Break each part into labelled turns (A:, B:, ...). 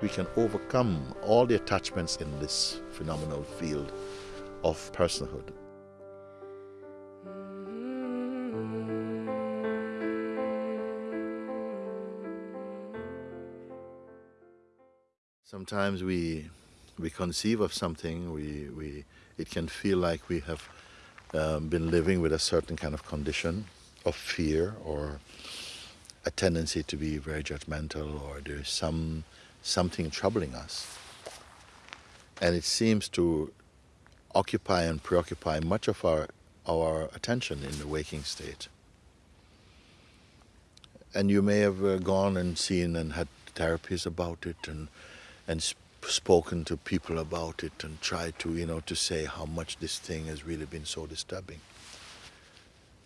A: we can overcome all the attachments in this phenomenal field of personhood. Sometimes we we conceive of something, we, we it can feel like we have um, been living with a certain kind of condition of fear or a tendency to be very judgmental or there's some something troubling us. And it seems to occupy and preoccupy much of our, our attention in the waking state. And you may have uh, gone and seen and had therapies about it and, and sp spoken to people about it and tried to, you know, to say how much this thing has really been so disturbing.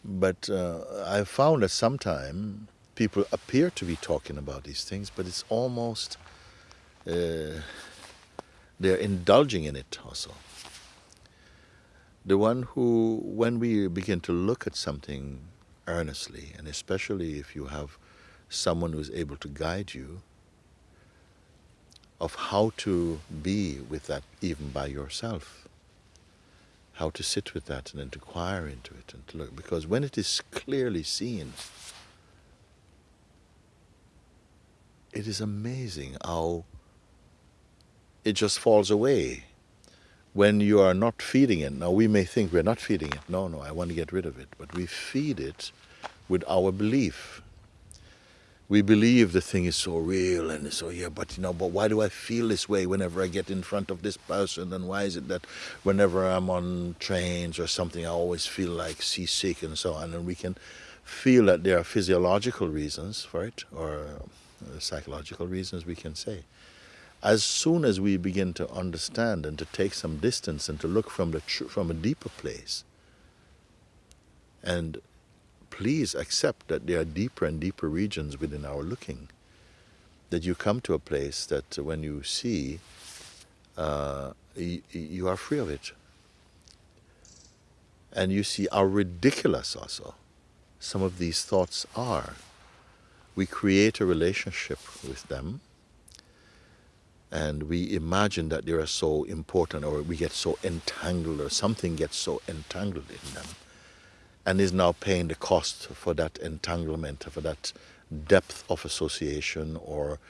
A: But uh, I've found that sometimes people appear to be talking about these things, but it's almost uh, they're indulging in it also. The one who, when we begin to look at something earnestly, and especially if you have someone who is able to guide you, of how to be with that even by yourself, how to sit with that and inquire into it and to look, because when it is clearly seen, it is amazing how it just falls away when you are not feeding it. Now, we may think we're not feeding it. No, no, I want to get rid of it. But we feed it with our belief. We believe the thing is so real and so, yeah, but you know, but why do I feel this way whenever I get in front of this person? And why is it that whenever I'm on trains or something, I always feel like seasick and so on? And we can feel that there are physiological reasons for it or uh, psychological reasons, we can say as soon as we begin to understand and to take some distance and to look from the from a deeper place and please accept that there are deeper and deeper regions within our looking that you come to a place that when you see uh, you, you are free of it. And you see how ridiculous also some of these thoughts are. We create a relationship with them and we imagine that they are so important or we get so entangled or something gets so entangled in them. And is now paying the cost for that entanglement, for that depth of association or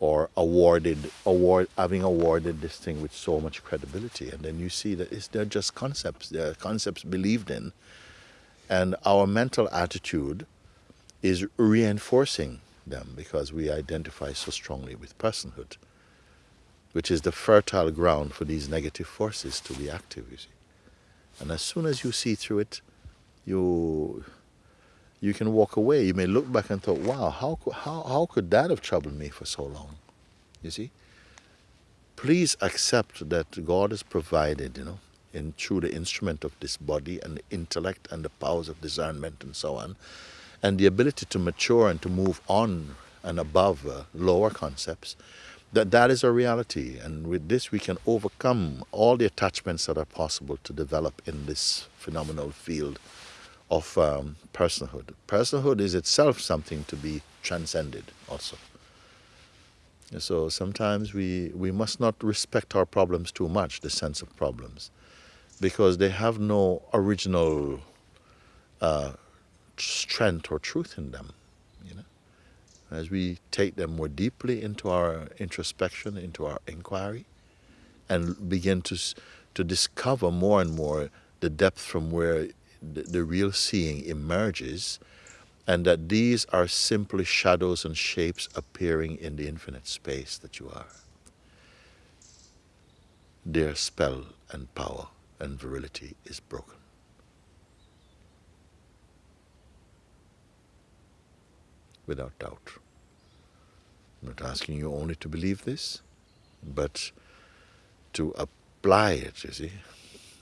A: or awarded award having awarded this thing with so much credibility. And then you see that it's, they're just concepts they're concepts believed in. And our mental attitude is reinforcing them because we identify so strongly with personhood which is the fertile ground for these negative forces to be active, you see. And as soon as you see through it, you you can walk away. You may look back and thought, wow, how, how, how could that have troubled me for so long? You see? Please accept that God has provided, you know, in through the instrument of this body and the intellect and the powers of discernment and so on, and the ability to mature and to move on and above uh, lower concepts, that that is a reality and with this we can overcome all the attachments that are possible to develop in this phenomenal field of um, personhood. Personhood is itself something to be transcended also. So sometimes we, we must not respect our problems too much, the sense of problems, because they have no original uh, strength or truth in them as we take them more deeply into our introspection, into our inquiry, and begin to, to discover more and more the depth from where the, the real seeing emerges, and that these are simply shadows and shapes appearing in the infinite space that you are. Their spell and power and virility is broken. Without doubt. I'm not asking you only to believe this, but to apply it, you see.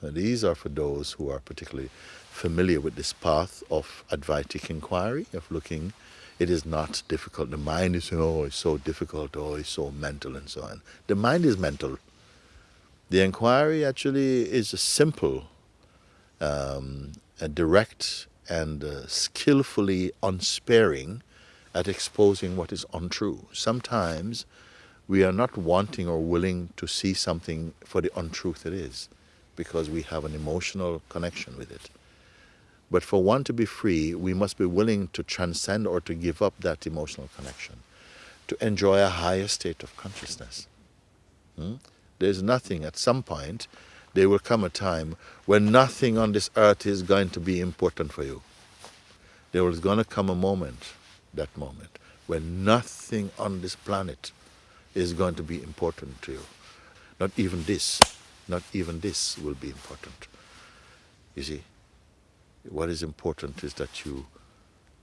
A: And these are for those who are particularly familiar with this path of Advaitic inquiry, of looking. It is not difficult. The mind is, oh, it's so difficult, oh, it's so mental, and so on. The mind is mental. The inquiry actually is a simple, um, a direct, and uh, skillfully unsparing at exposing what is untrue. Sometimes we are not wanting or willing to see something for the untruth it is because we have an emotional connection with it. But for one to be free, we must be willing to transcend or to give up that emotional connection, to enjoy a higher state of consciousness. Hmm? There's nothing, at some point, there will come a time when nothing on this earth is going to be important for you. There is going to come a moment, that moment, when nothing on this planet is going to be important to you. Not even this, not even this will be important. You see, what is important is that you,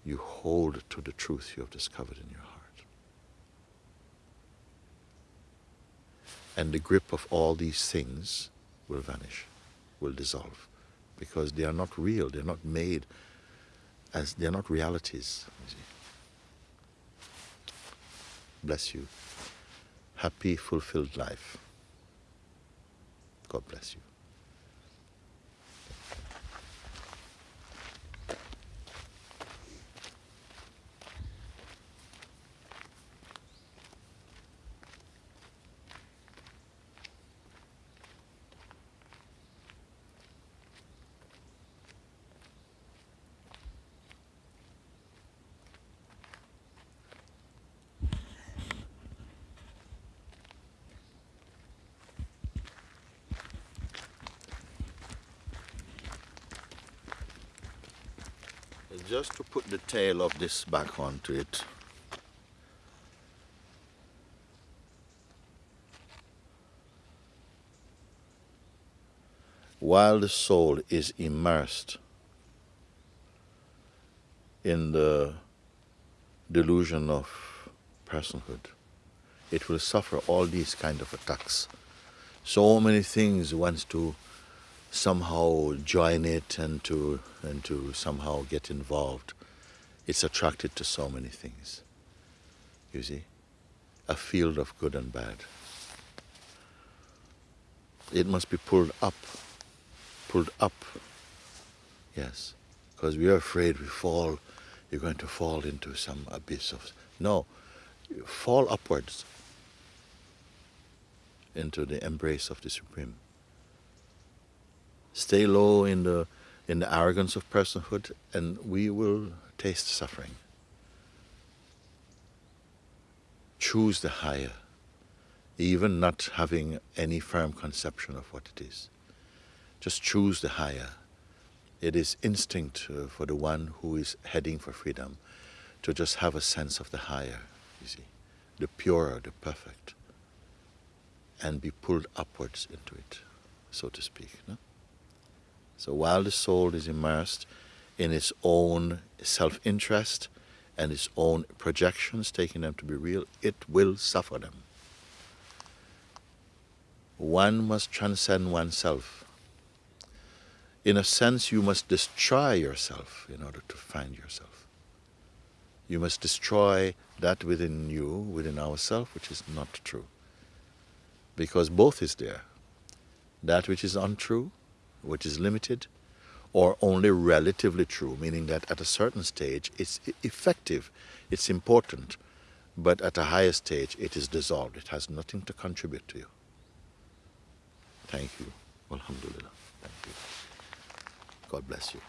A: you hold to the truth you have discovered in your heart. And the grip of all these things will vanish, will dissolve, because they are not real, they're not made as, they're not realities. Bless you. Happy, fulfilled life. God bless you. Just to put the tail of this back onto it. While the soul is immersed in the delusion of personhood, it will suffer all these kind of attacks. So many things wants to somehow join it and to and to somehow get involved. It's attracted to so many things. You see? A field of good and bad. It must be pulled up. Pulled up. Yes. Because we are afraid we fall, you're going to fall into some abyss of no. Fall upwards into the embrace of the Supreme. Stay low in the, in the arrogance of personhood, and we will taste suffering. Choose the higher, even not having any firm conception of what it is. Just choose the higher. It is instinct uh, for the one who is heading for freedom to just have a sense of the higher, you see, the purer, the perfect, and be pulled upwards into it, so to speak. No? So while the soul is immersed in its own self-interest and its own projections, taking them to be real, it will suffer them. One must transcend oneself. In a sense, you must destroy yourself in order to find yourself. You must destroy that within you, within ourself, which is not true. Because both is there. That which is untrue which is limited, or only relatively true, meaning that at a certain stage it's effective, it's important, but at a higher stage it is dissolved. It has nothing to contribute to you. Thank you. Alhamdulillah. Thank you. God bless you.